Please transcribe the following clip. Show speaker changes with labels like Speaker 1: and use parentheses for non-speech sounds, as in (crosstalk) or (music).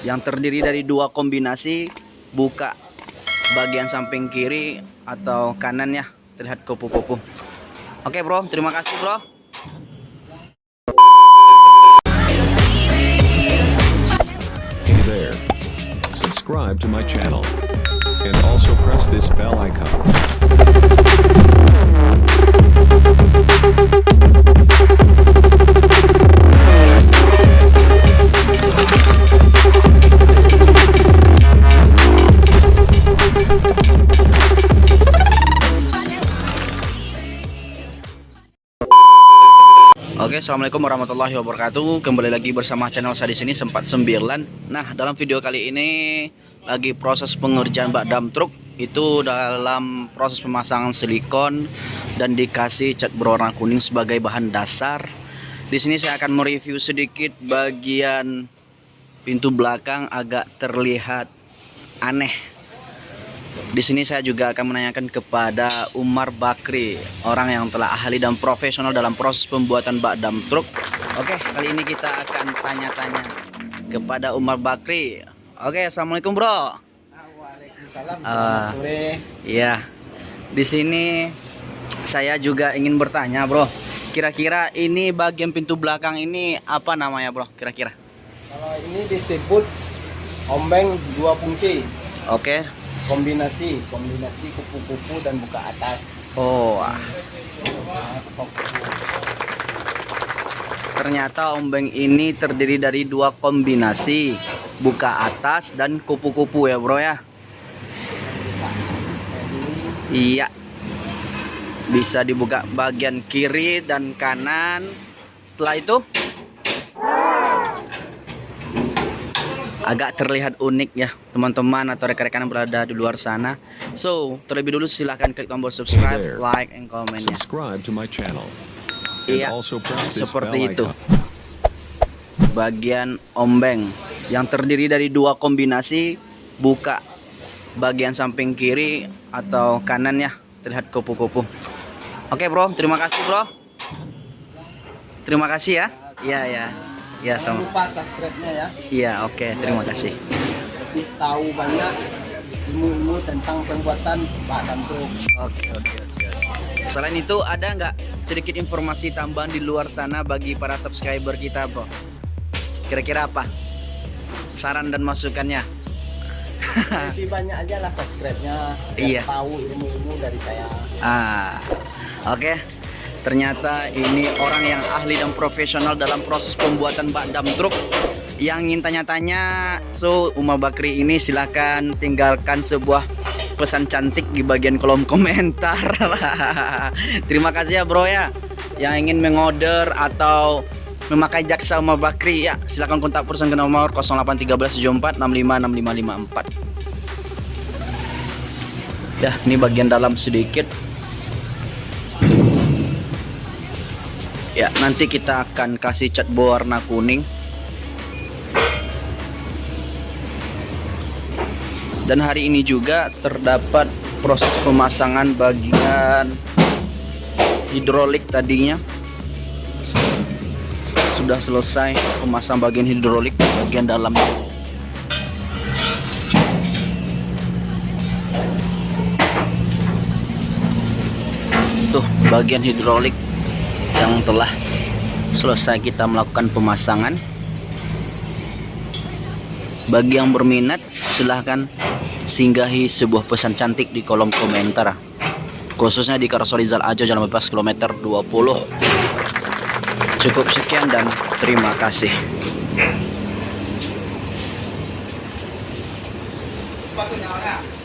Speaker 1: yang terdiri dari dua kombinasi buka bagian samping kiri atau kanan ya terlihat kupu-kupu oke bro terima kasih bro
Speaker 2: Hey there. Subscribe to my channel. And also press this bell icon.
Speaker 1: Assalamualaikum warahmatullahi wabarakatuh. Kembali lagi bersama channel saya di sini sempat sembilan. Nah, dalam video kali ini lagi proses pengerjaan bak dam truk itu dalam proses pemasangan silikon dan dikasih cat berwarna kuning sebagai bahan dasar. Di sini saya akan mereview sedikit bagian pintu belakang agak terlihat aneh di sini saya juga akan menanyakan kepada Umar Bakri, orang yang telah ahli dan profesional dalam proses pembuatan bak dam truk. Oke, kali ini kita akan tanya-tanya kepada Umar Bakri. Oke, assalamualaikum bro.
Speaker 3: Waalaikumsalam. Selamat sore.
Speaker 1: Iya, di sini saya juga ingin bertanya bro. Kira-kira ini bagian pintu belakang ini apa namanya bro? Kira-kira?
Speaker 3: Kalau ini disebut ombeng dua fungsi,
Speaker 1: Oke.
Speaker 3: Kombinasi, kombinasi kupu-kupu dan buka atas.
Speaker 1: Oh. Ternyata ombeng ini terdiri dari dua kombinasi buka atas dan kupu-kupu ya bro ya Iya bisa dibuka bagian kiri dan kanan setelah itu agak terlihat unik ya teman-teman atau rekan-rekan yang berada di luar sana. So terlebih dulu silahkan klik tombol subscribe
Speaker 2: There.
Speaker 1: like and comment ya
Speaker 2: Subscribe to my channel.
Speaker 1: Iya, seperti itu. bagian ombeng yang terdiri dari dua kombinasi buka bagian samping kiri atau kanan ya terlihat kupu-kupu. Oke bro terima kasih bro. Terima kasih ya. Iya ya ya
Speaker 3: jangan
Speaker 1: sama
Speaker 3: lupa subscribe-nya ya.
Speaker 1: iya oke terima kasih
Speaker 3: tahu banyak ilmu-ilmu tentang pembuatan dam truk.
Speaker 1: oke oke oke selain itu ada nggak sedikit informasi tambahan di luar sana bagi para subscriber kita bro kira-kira apa saran dan masukannya (laughs)
Speaker 3: Lebih banyak aja lah subscribe-nya.
Speaker 1: Iya.
Speaker 3: Tahu ilmu-ilmu dari saya.
Speaker 1: Ah, oke. Ternyata ini orang yang ahli dan profesional dalam proses pembuatan bak dam truk. Yang ingin tanya-tanya, so Umar Bakri ini silahkan tinggalkan sebuah pesan cantik di bagian kolom (laughs) komentar. (laughs) Terima kasih ya bro ya. Yang ingin mengorder atau memakai jaksa Umar Bakri ya silahkan kontak perusahaan ke nomor 081374 655554. Ya, ini bagian dalam sedikit. Ya, nanti kita akan kasih cat berwarna kuning. Dan hari ini juga terdapat proses pemasangan bagian hidrolik tadinya. Sudah selesai pemasang bagian hidrolik bagian dalam. Tuh, bagian hidrolik yang telah selesai kita melakukan pemasangan. Bagi yang berminat, silahkan singgahi sebuah pesan cantik di kolom komentar. Khususnya di Karsorizal Ajo Jalan Bebas kilometer 20. Cukup sekian dan terima kasih.
Speaker 3: Sepatunya mana?